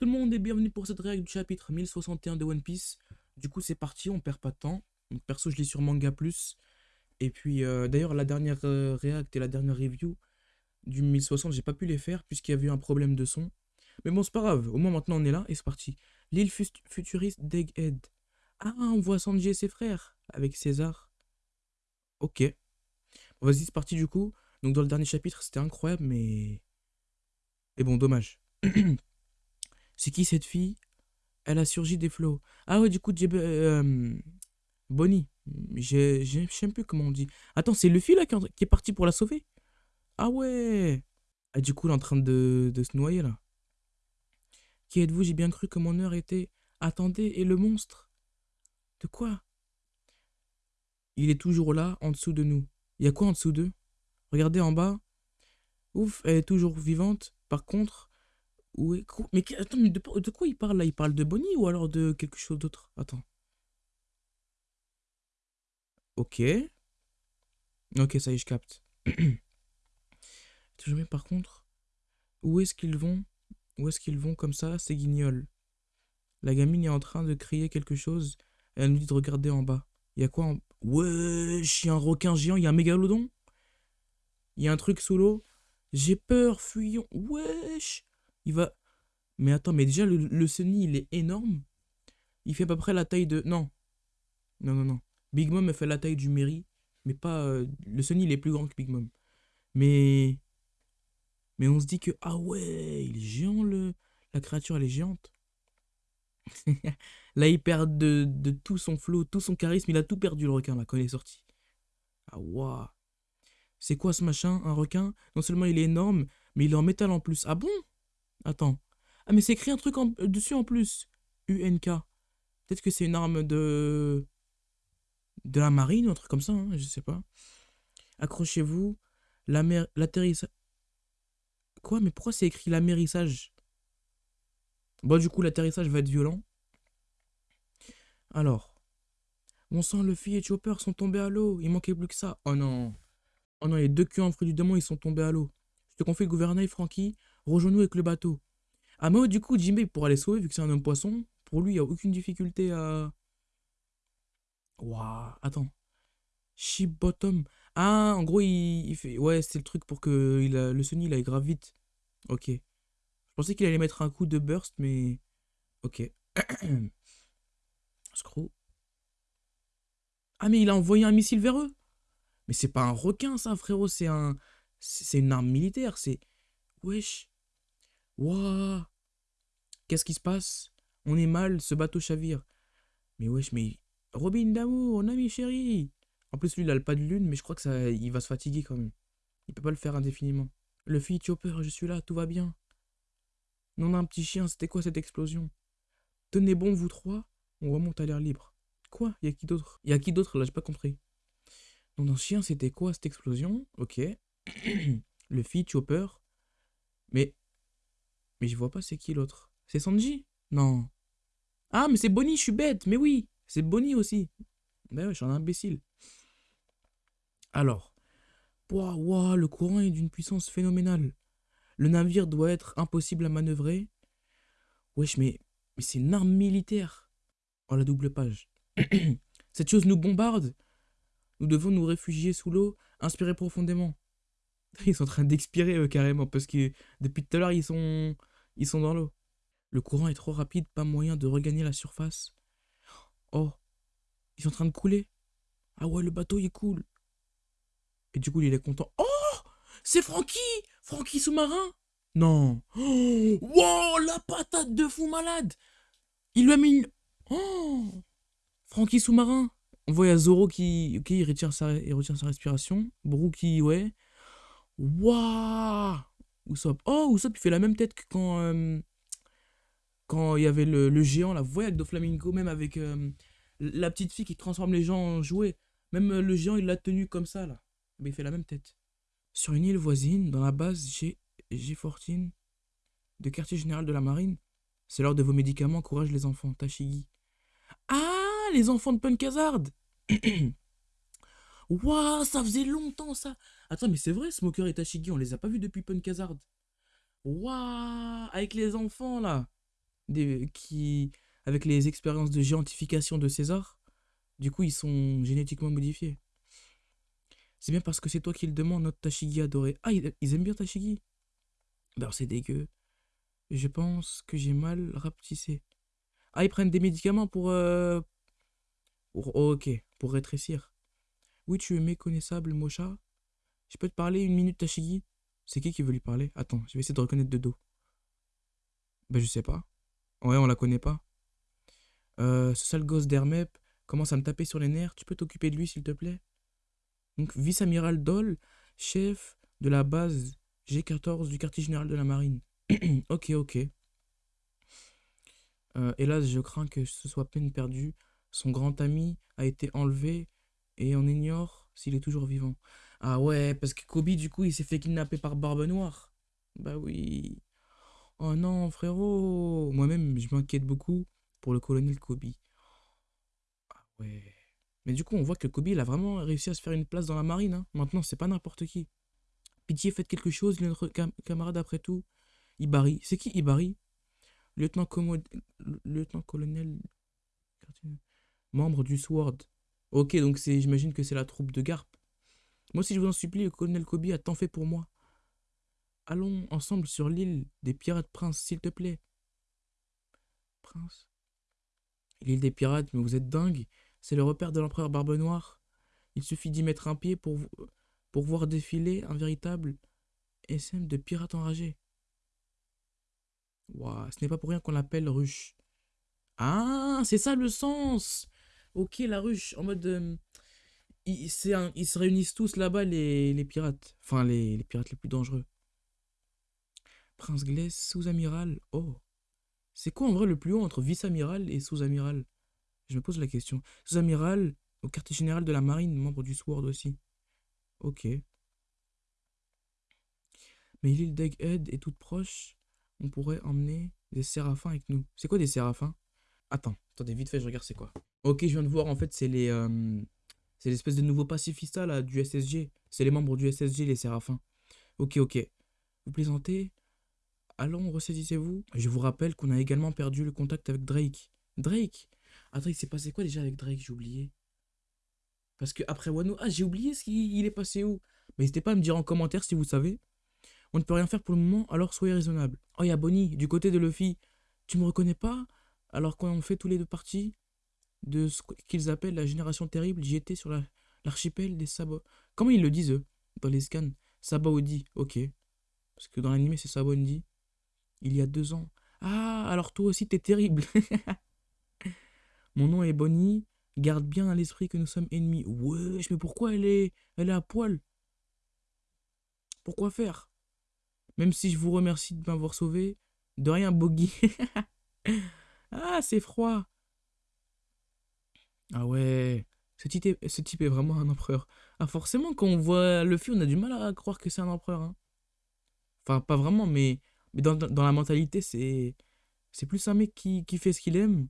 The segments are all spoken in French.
Tout le monde et bienvenue pour cette réaction du chapitre 1061 de One Piece. Du coup c'est parti, on perd pas de temps. Perso je l'ai sur Manga Plus. Et puis euh, d'ailleurs la dernière euh, react et la dernière review du 1060 j'ai pas pu les faire puisqu'il y avait un problème de son. Mais bon c'est pas grave, au moins maintenant on est là et c'est parti. L'île futuriste d'Egghead. Ah on voit Sanji et ses frères avec César. Ok. Vas-y c'est parti du coup. Donc dans le dernier chapitre c'était incroyable mais... Et bon dommage. C'est qui cette fille? Elle a surgi des flots. Ah ouais, du coup, j'ai... Euh, Bonnie. Je sais plus comment on dit. Attends, c'est Luffy là qui est parti pour la sauver? Ah ouais Ah du coup, elle est en train de se noyer là. Qui êtes-vous? J'ai bien cru que mon heure était... Attendez, et le monstre? De quoi? Il est toujours là, en dessous de nous. Il y a quoi en dessous d'eux? Regardez en bas. Ouf, elle est toujours vivante. Par contre, mais attends, mais de, quoi il parle là? Il parle de Bonnie ou alors de quelque chose d'autre? Attends. Ok. Ok, ça y est, je capte. Toujours bien, par contre, où est-ce qu'ils vont? Où est-ce qu'ils vont comme ça Ces guignols? La gamine est en train de crier quelque chose. Elle nous dit de regarder en bas. Il y a quoi en... Wesh, il y a un requin géant, il y a un mégalodon? Il y a un truc sous l'eau? J'ai peur, fuyons. Wesh il va... Mais attends, mais déjà, le, le Sunny, il est énorme. Il fait à peu près la taille de... Non. Non, non, non. Big Mom, fait la taille du Mary. Mais pas... Euh, le Sunny, il est plus grand que Big Mom. Mais... Mais on se dit que... Ah ouais, il est géant, le... La créature, elle est géante. là, il perd de, tout son flow, tout son charisme. Il a tout perdu, le requin, là, quand il est sorti. Ah, waouh. C'est quoi ce machin Un requin? Non seulement il est énorme, mais il est en métal en plus. Ah bon? Attends. Ah, mais c'est écrit un truc en, dessus en plus. UNK. Peut-être que c'est une arme de... De la marine ou un truc comme ça, hein, je sais pas. Accrochez-vous. L'atterrissage... Quoi Mais pourquoi c'est écrit l'amérissage? Bon, du coup, l'atterrissage va être violent. Alors. Mon sang, Luffy et Chopper sont tombés à l'eau. Il manquait plus que ça. Oh non. Oh non, les deux culs en fruit du démon, ils sont tombés à l'eau. Je te confie le gouvernail, Frankie. Rejoins-nous avec le bateau. Ah, mais du coup, Jimbe pourra les sauver vu que c'est un homme poisson. Pour lui, il n'y a aucune difficulté à. Waouh, attends. Ship bottom. Ah, en gros, il, fait. Ouais, c'est le truc pour que il le Sony il aille grave vite. Ok. Je pensais qu'il allait mettre un coup de burst, mais. Ok. Screw. Ah, mais il a envoyé un missile vers eux. Mais c'est pas un requin, ça, frérot. C'est un. C'est une arme militaire. C'est. Wesh. Wouah Qu'est-ce qui se passe? On est mal, ce bateau chavire. Mais wesh, mais... Robin d'amour, mon ami chéri En plus, lui, il a le pas de lune, mais je crois que ça, il va se fatiguer quand même. Il peut pas le faire indéfiniment. Le fille Chopper, je suis là, tout va bien. Non, un petit chien, c'était quoi cette explosion? Tenez bon, vous trois, on remonte à l'air libre. Quoi? Y a qui d'autre? Y a qui d'autre là? J'ai pas compris. Non, un chien, c'était quoi cette explosion? Ok. le fille Chopper. Mais mais je vois pas c'est qui l'autre. C'est Sanji? Non. Ah, mais c'est Bonnie, je suis bête. Mais oui, c'est Bonnie aussi. Ben ouais, je suis un imbécile. Alors. Waouh, le courant est d'une puissance phénoménale. Le navire doit être impossible à manœuvrer. Wesh, mais, mais c'est une arme militaire. Oh, la double page. Cette chose nous bombarde. Nous devons nous réfugier sous l'eau, inspirer profondément. Ils sont en train d'expirer, carrément, parce que depuis tout à l'heure, ils sont... Ils sont dans l'eau. Le courant est trop rapide, pas moyen de regagner la surface. Oh, ils sont en train de couler. Ah ouais, le bateau il coule. Et du coup, il est content. Oh C'est Francky Francky sous-marin Non. Oh wow, la patate de fou malade Il lui a mis une... Oh Francky sous-marin On voit Zoro qui... Ok, il retient sa, il retient sa respiration. Qui... Ouais. Waouh Usopp. Oh, Usopp, il fait la même tête que quand... Euh, il y avait le, géant, la voix avec Doflamingo, même avec euh, la petite fille qui transforme les gens en jouets. Même euh, le géant, il l'a tenu comme ça, là. Mais il fait la même tête. Sur une île voisine, dans la base G, G14 de quartier général de la marine, c'est l'heure de vos médicaments, courage les enfants, Tashigi. Ah, les enfants de Punk Hazard Waouh, ça faisait longtemps ça Attends, mais c'est vrai, Smoker et Tashigi, on les a pas vus depuis Punk Hazard. Waouh, avec les enfants là. des, qui, avec les expériences de géantification de César, du coup, ils sont génétiquement modifiés. C'est bien parce que c'est toi qui le demandes, notre Tashigi adoré. Ah, ils, ils aiment bien Tashigi Ben, c'est dégueu. Je pense que j'ai mal rapetissé. Ah, ils prennent des médicaments pour... euh, pour oh, ok, pour rétrécir. Oui, tu es méconnaissable, Mocha. Je peux te parler une minute, Tashigi C'est qui qui veut lui parler? Attends, je vais essayer de reconnaître de dos. Ben, je sais pas. Ouais, on la connaît pas. Euh, ce sale gosse d'Hermep commence à me taper sur les nerfs. Tu peux t'occuper de lui, s'il te plaît? Donc, vice-amiral Doll, chef de la base G14 du quartier général de la marine. ok, ok. Euh, hélas, je crains que ce soit peine perdue. Son grand ami a été enlevé et on ignore s'il est toujours vivant. Ah ouais, parce que Kobe, du coup, il s'est fait kidnapper par Barbe Noire. Bah oui. Oh non, frérot. Moi-même, je m'inquiète beaucoup pour le colonel Kobe. Ah ouais. Mais du coup, on voit que Kobe, il a vraiment réussi à se faire une place dans la marine. hein. Maintenant, c'est pas n'importe qui. Pitié, faites quelque chose, notre cam- camarade après tout. Ibari. C'est qui Ibari? Lieutenant, Lieutenant-colonel. Membre du SWORD. Ok, donc j'imagine que c'est la troupe de Garp. Moi aussi, je vous en supplie, le colonel Kobe a tant fait pour moi. Allons ensemble sur l'île des pirates prince, s'il te plaît. Prince L'île des pirates, mais vous êtes dingue. C'est le repère de l'empereur Barbe Noire. Il suffit d'y mettre un pied pour, vo- pour voir défiler un véritable SM de pirates enragés. Ouah, ce n'est pas pour rien qu'on l'appelle ruche. Ah, c'est ça le sens Ok, la ruche, en mode... euh, ils, se réunissent tous là-bas, les, pirates. Enfin, les, les pirates les plus dangereux. Prince Glace, sous-amiral. Oh. C'est quoi en vrai le plus haut entre vice-amiral et sous-amiral? Je me pose la question. Sous-amiral au quartier général de la marine, membre du SWORD aussi. Ok. Mais l'île d'Egghead est toute proche. On pourrait emmener des séraphins avec nous. C'est quoi des séraphins? Attends, attendez, vite fait, je regarde c'est quoi. Ok, je viens de voir, en fait, c'est les... euh, c'est l'espèce de nouveau pacifista, là, du SSG. C'est les membres du SSG, les séraphins. Ok, ok. Vous plaisantez Allons, ressaisissez-vous. Je vous rappelle qu'on a également perdu le contact avec Drake. Drake? Attends, il s'est passé quoi déjà avec Drake? J'ai oublié. Parce que après Wano... Ah, j'ai oublié ce qu'il il est passé où. Mais n'hésitez pas à me dire en commentaire si vous savez. On ne peut rien faire pour le moment, alors soyez raisonnable. Oh, il y a Bonnie, du côté de Luffy. Tu me reconnais pas? Alors qu'on fait tous les deux parties? De ce qu'ils appellent la génération terrible, j'y étais sur la- l'archipel des Sabo. Comment ils le disent, eux, dans les scans? Sabaody, ok. Parce que dans l'anime, c'est Sabondi. Il y a deux ans. Ah, alors toi aussi, t'es terrible. Mon nom est Bonnie. Garde bien à l'esprit que nous sommes ennemis. Wesh, mais pourquoi elle est, elle est à poil? Pourquoi faire? Même si je vous remercie de m'avoir sauvé. De rien, Boggy. ah, c'est froid. Ah ouais. Ce type, est, vraiment un empereur. Ah, forcément, quand on voit Luffy, on a du mal à croire que c'est un empereur. hein. Enfin, pas vraiment, mais, dans, la mentalité, c'est c'est plus un mec qui, qui fait ce qu'il aime.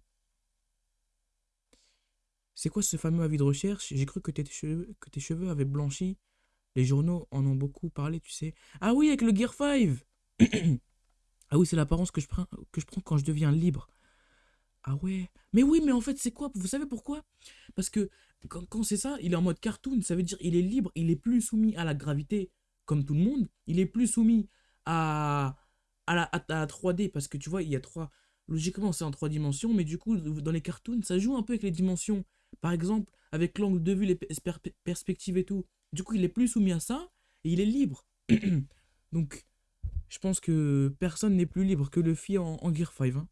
C'est quoi ce fameux avis de recherche? J'ai cru que tes cheveux, que tes cheveux avaient blanchi. Les journaux en ont beaucoup parlé, tu sais. Ah oui, avec le Gear 5 Ah oui, c'est l'apparence que je prends quand je deviens libre. Ah ouais. Mais oui, mais en fait, c'est quoi? Vous savez pourquoi? Parce que quand, c'est ça, il est en mode cartoon, ça veut dire il est libre, il est plus soumis à la gravité comme tout le monde, il est plus soumis à, à, la, à la 3D parce que tu vois, il y a trois. Logiquement, c'est en trois dimensions, mais du coup, dans les cartoons, ça joue un peu avec les dimensions. Par exemple, avec l'angle de vue, les per- per- perspectives et tout. Du coup, il est plus soumis à ça et il est libre. Donc, je pense que personne n'est plus libre que Luffy en, en Gear 5. hein.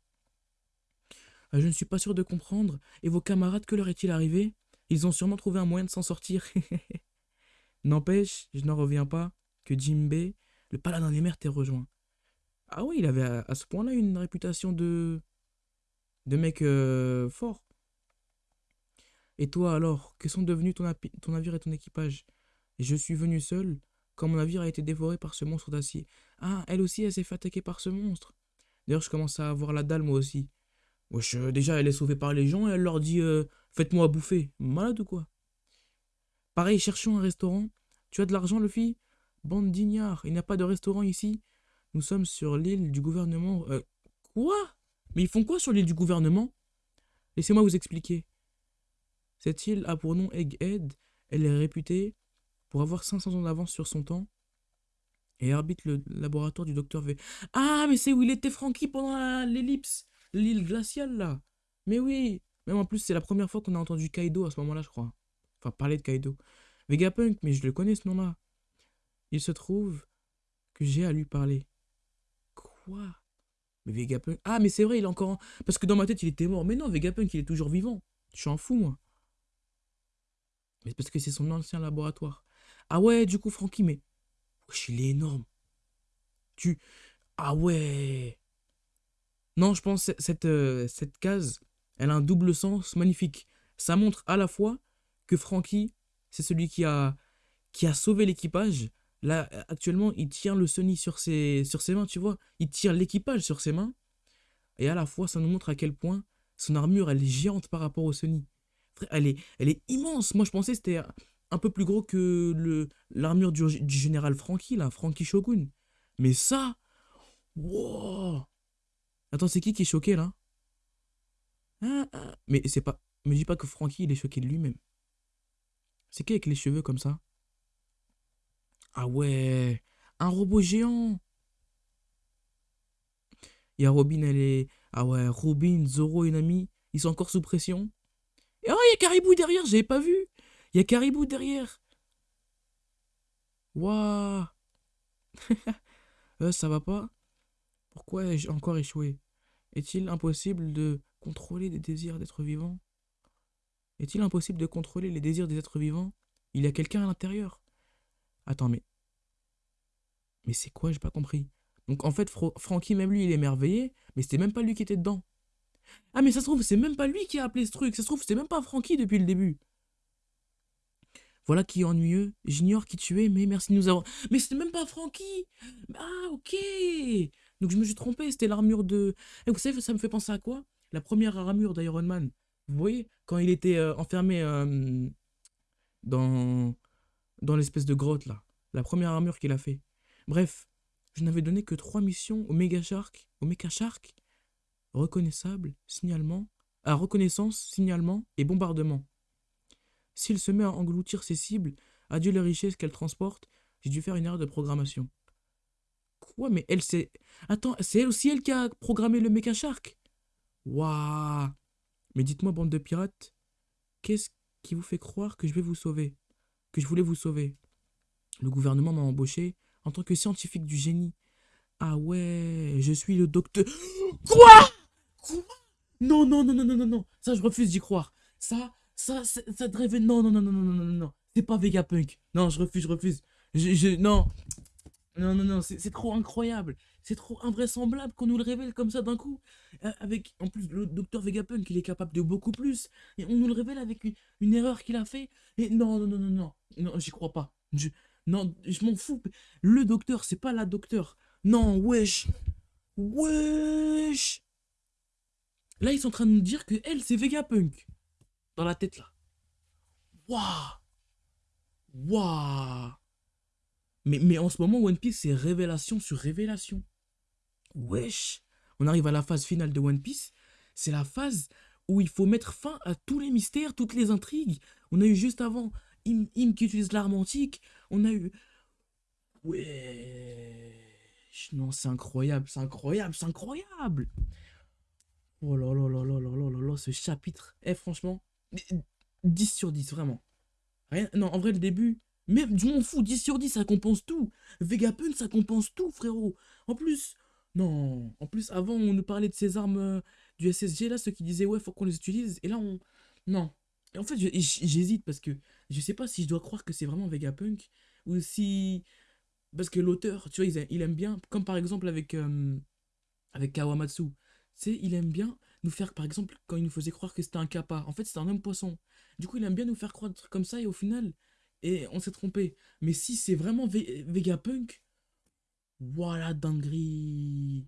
Euh, Je ne suis pas sûr de comprendre. Et vos camarades, que leur est-il arrivé? Ils ont sûrement trouvé un moyen de s'en sortir. N'empêche, je n'en reviens pas que Jinbei, le paladin des mers, t'ait rejoint. Ah oui, il avait à, ce point-là une réputation de. de mec euh, fort. Et toi alors, que sont devenus ton, ton navire et ton équipage? Je suis venu seul, quand mon navire a été dévoré par ce monstre d'acier. Ah, elle aussi, elle s'est fait attaquer par ce monstre. D'ailleurs, je commence à avoir la dalle moi aussi. Euh, déjà, elle est sauvée par les gens et elle leur dit euh, Faites-moi bouffer. Malade ou quoi? Pareil, cherchons un restaurant. Tu as de l'argent, Luffy Bande d'ignards, il n'y a pas de restaurant ici. Nous sommes sur l'île du gouvernement. Euh, quoi? Mais ils font quoi sur l'île du gouvernement? Laissez-moi vous expliquer. Cette île a pour nom Egghead. Elle est réputée pour avoir 500 ans d'avance sur son temps et arbitre le laboratoire du docteur V. Ah, mais c'est où il était Frankie pendant l'ellipse, l'île glaciale là. Mais oui, même en plus, c'est la première fois qu'on a entendu Kaido à ce moment-là, je crois. Enfin, parler de Kaido. Vegapunk, mais je le connais ce nom-là. Il se trouve que j'ai à lui parler. Quoi? Mais Vegapunk. Ah, mais c'est vrai, il est encore. Parce que dans ma tête, il était mort. Mais non, Vegapunk, il est toujours vivant. Je suis en fou, moi. Mais parce que c'est son ancien laboratoire. Ah ouais, du coup, Francky, mais. Wesh, il est énorme. Tu. Ah ouais. Non, je pense que cette, euh, cette case, elle a un double sens magnifique. Ça montre à la fois que Francky, c'est celui qui a, qui a sauvé l'équipage. Là, actuellement, il tient le Sony sur ses, mains, tu vois. Il tire l'équipage sur ses mains. Et à la fois, ça nous montre à quel point son armure, elle est géante par rapport au Sony. Elle est, elle est immense. Moi, je pensais que c'était un peu plus gros que l'armure du, général Franky, là, Franky Shogun. Mais ça, wow Attends, c'est qui qui est choqué, là? Ah, ah. Mais c'est pas... Me dis pas que Franky, il est choqué de lui-même. C'est qui avec les cheveux comme ça? Ah ouais Un robot géant Il y a Robin, elle est... Ah ouais, Robin, Zoro et Nami, ils sont encore sous pression. Et oh, il y a Caribou derrière, j'avais pas vu. Il y a Caribou derrière. Waouh. euh, ça va pas? Pourquoi ai-je encore échoué? Est-il impossible de contrôler les désirs d'êtres vivants? Est-il impossible de contrôler les désirs des êtres vivants? Il y a quelqu'un à l'intérieur. Attends, mais... Mais c'est quoi? J'ai pas compris. Donc en fait, Francky, même lui, il est émerveillé, mais c'était même pas lui qui était dedans. Ah, mais ça se trouve, c'est même pas lui qui a appelé ce truc. Ça se trouve, c'est même pas Francky depuis le début. Voilà qui est ennuyeux. J'ignore qui tu es, mais merci de nous avoir. Mais c'était même pas Francky Ah, ok Donc je me suis trompé, c'était l'armure de. Et vous savez, ça me fait penser à quoi? La première armure d'Iron Man. Vous voyez Quand il était euh, enfermé euh, dans, dans l'espèce de grotte, là. La première armure qu'il a fait. Bref, je n'avais donné que trois missions au Mega Shark. Au Mecha Shark reconnaissable, signalement, à reconnaissance, signalement et bombardement. S'il se met à engloutir ses cibles, adieu les richesses qu'elle transporte, j'ai dû faire une erreur de programmation. Quoi Mais elle, c'est... Attends, c'est elle aussi elle qui a programmé le Mecha Shark Waouh Mais dites-moi, bande de pirates, qu'est-ce qui vous fait croire que je vais vous sauver Que je voulais vous sauver Le gouvernement m'a embauché en tant que scientifique du génie. Ah ouais, je suis le docteur... Quoi non, non, non, non, non, non, non. Ça, je refuse d'y croire. Ça, ça, ça, ça. Non, non, non, non, non, non, non, non. C'est pas Vegapunk. Non, je refuse, je refuse. Je, je, non. Non, non, non, c'est trop incroyable. C'est trop invraisemblable qu'on nous le révèle comme ça d'un coup. Euh, avec, en plus, le docteur Vegapunk, il est capable de beaucoup plus. Et on nous le révèle avec une, erreur qu'il a fait. Et non, non, non, non, non. Non, j'y crois pas. Non, je m'en fous. Le docteur, c'est pas la docteur. Non, wesh. Wesh. Là, ils sont en train de nous dire que elle, c'est Vegapunk. Dans la tête, là. Waouh Waouh mais, mais en ce moment, One Piece, c'est révélation sur révélation. Wesh On arrive à la phase finale de One Piece. C'est la phase où il faut mettre fin à tous les mystères, toutes les intrigues. On a eu juste avant Im, Im qui utilise l'arme antique. On a eu... Wesh Non, c'est incroyable, c'est incroyable, c'est incroyable Oh là là là là là là là là, ce chapitre. Eh, franchement, 10 sur 10, vraiment. Rien, non, en vrai, le début, même, je m'en fous, 10 sur 10, ça compense tout. Vegapunk, ça compense tout, frérot. En plus, non, en plus, avant, on nous parlait de ces armes euh, du SSG, là, ceux qui disaient, ouais, faut qu'on les utilise. Et là, on. Non. Et en fait, j'hésite parce que je sais pas si je dois croire que c'est vraiment Vegapunk ou si. Parce que l'auteur, tu vois, il, aime bien, comme par exemple avec, euh, avec Kawamatsu c'est il aime bien nous faire, par exemple, quand il nous faisait croire que c'était un kappa, en fait c'était un homme poisson. Du coup, il aime bien nous faire croire comme ça et au final, et on s'est trompé. Mais si c'est vraiment Vegapunk, voilà dinguerie.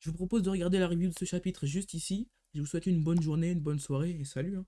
Je vous propose de regarder la review de ce chapitre juste ici. Je vous souhaite une bonne journée, une bonne soirée et salut. Hein.